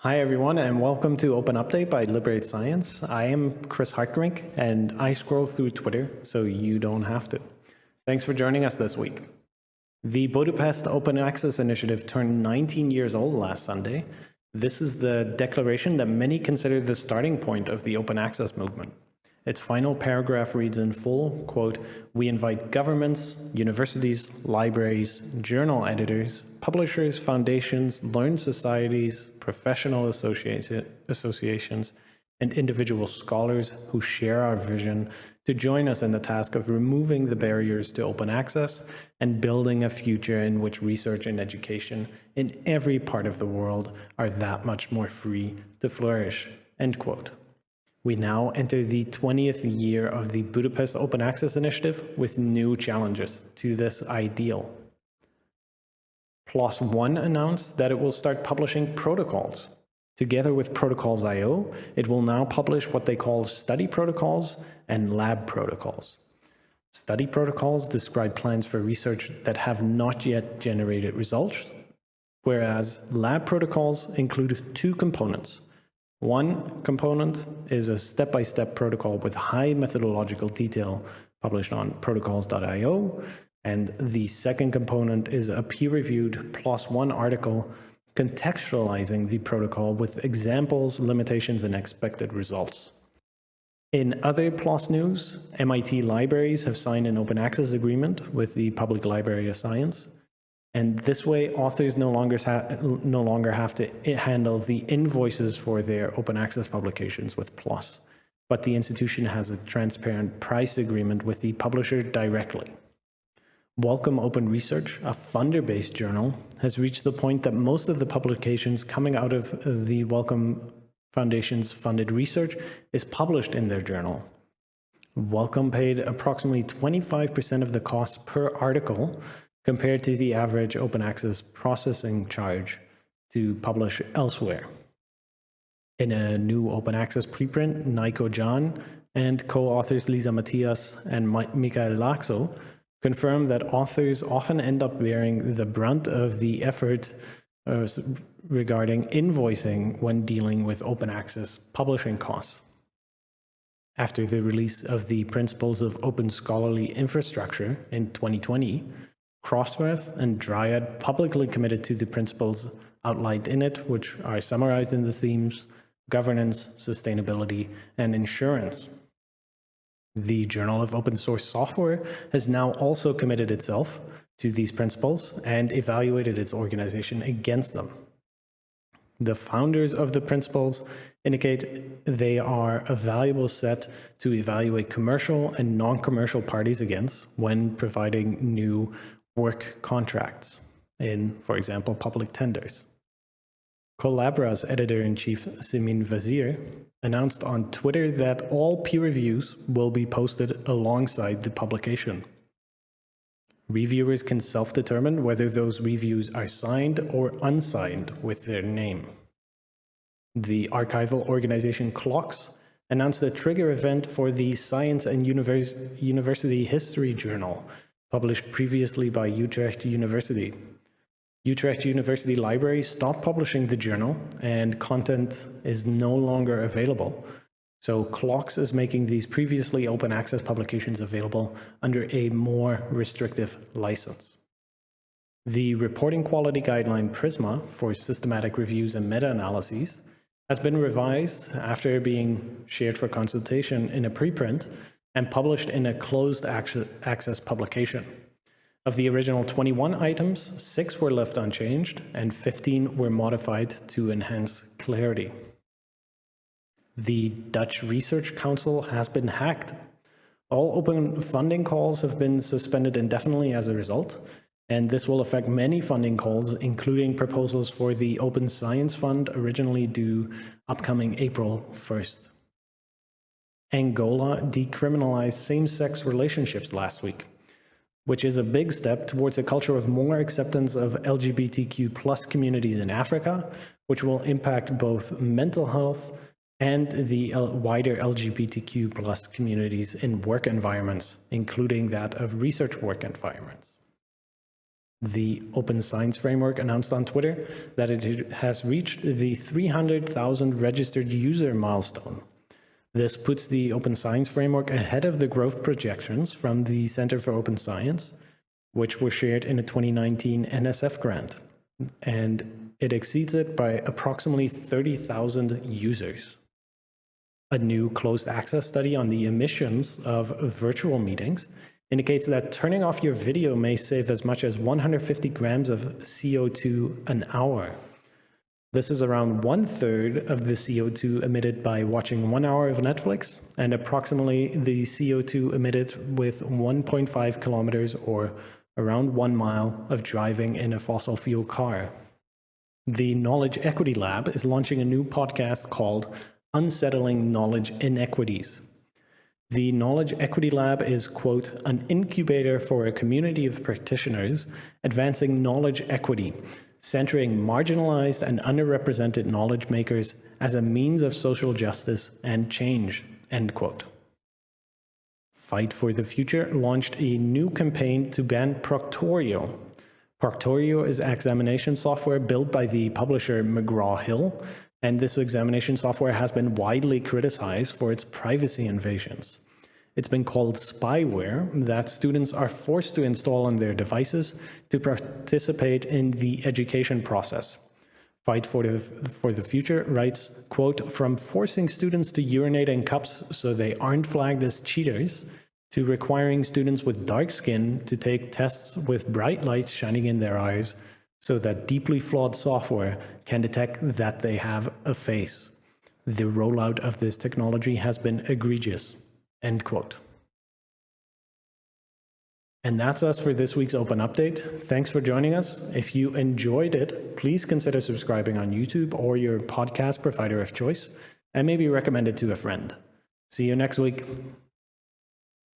Hi, everyone, and welcome to Open Update by Liberate Science. I am Chris Hartgerink, and I scroll through Twitter so you don't have to. Thanks for joining us this week. The Budapest Open Access Initiative turned 19 years old last Sunday. This is the declaration that many consider the starting point of the open access movement. Its final paragraph reads in full, quote, we invite governments, universities, libraries, journal editors, publishers, foundations, learned societies, professional associations, and individual scholars who share our vision to join us in the task of removing the barriers to open access and building a future in which research and education in every part of the world are that much more free to flourish, end quote. We now enter the 20th year of the Budapest Open Access Initiative with new challenges to this ideal. PLOS One announced that it will start publishing protocols. Together with Protocols.io, it will now publish what they call study protocols and lab protocols. Study protocols describe plans for research that have not yet generated results, whereas lab protocols include two components, one component is a step-by-step -step protocol with high methodological detail published on protocols.io. And the second component is a peer-reviewed One article contextualizing the protocol with examples, limitations, and expected results. In other PLOS news, MIT libraries have signed an open access agreement with the Public Library of Science. And this way, authors no longer, no longer have to handle the invoices for their open access publications with PLOS, but the institution has a transparent price agreement with the publisher directly. Wellcome Open Research, a funder-based journal, has reached the point that most of the publications coming out of the Wellcome Foundation's funded research is published in their journal. Wellcome paid approximately 25% of the cost per article compared to the average open access processing charge to publish elsewhere. In a new open access preprint, Najko Jahn and co-authors Lisa Matthias and Mikael Laakso confirm that authors often end up bearing the brunt of the effort uh, regarding invoicing when dealing with open access publishing costs. After the release of the Principles of Open Scholarly Infrastructure in 2020, Crossref and Dryad publicly committed to the principles outlined in it, which are summarized in the themes governance, sustainability, and insurance. The Journal of Open Source Software has now also committed itself to these principles and evaluated its organization against them. The founders of the principles indicate they are a valuable set to evaluate commercial and non-commercial parties against when providing new work contracts in, for example, public tenders. Collabra's editor-in-chief Simine Vazire announced on Twitter that all peer reviews will be posted alongside the publication. Reviewers can self-determine whether those reviews are signed or unsigned with their name. The archival organization CLOCKSS announced a trigger event for the Science and Univers University History Journal published previously by Utrecht University. Utrecht University Library stopped publishing the journal and content is no longer available. So CLOCKSS is making these previously open access publications available under a more restrictive license. The reporting quality guideline PRISMA for systematic reviews and meta-analyses has been revised after being shared for consultation in a preprint and published in a closed access publication. Of the original 21 items, six were left unchanged and 15 were modified to enhance clarity. The Dutch Research Council has been hacked. All open funding calls have been suspended indefinitely as a result, and this will affect many funding calls, including proposals for the Open Science Fund originally due upcoming April 1st. Angola decriminalized same-sex relationships last week, which is a big step towards a culture of more acceptance of LGBTQ plus communities in Africa, which will impact both mental health and the wider LGBTQ plus communities in work environments, including that of research work environments. The Open Science Framework announced on Twitter that it has reached the 300,000 registered user milestone. This puts the Open Science Framework ahead of the growth projections from the Center for Open Science, which were shared in a 2019 NSF grant. And it exceeds it by approximately 30,000 users. A new closed access study on the emissions of virtual meetings indicates that turning off your video may save as much as 150 grams of CO2 an hour. This is around one third of the CO2 emitted by watching one hour of Netflix and approximately the CO2 emitted with 1.5 kilometers or around one mile of driving in a fossil fuel car. The Knowledge Equity Lab is launching a new podcast called Unsettling Knowledge Inequities. The Knowledge Equity Lab is, quote, an incubator for a community of practitioners advancing knowledge equity, centering marginalized and underrepresented knowledge makers as a means of social justice and change, end quote. Fight for the Future launched a new campaign to ban Proctorio. Proctorio is examination software built by the publisher McGraw-Hill and this examination software has been widely criticized for its privacy invasions. It's been called spyware that students are forced to install on their devices to participate in the education process. Fight for the, for the Future writes, quote, from forcing students to urinate in cups so they aren't flagged as cheaters, to requiring students with dark skin to take tests with bright lights shining in their eyes so that deeply flawed software can detect that they have a face. The rollout of this technology has been egregious. End quote. And that's us for this week's Open Update. Thanks for joining us. If you enjoyed it, please consider subscribing on YouTube or your podcast provider of choice, and maybe recommend it to a friend. See you next week.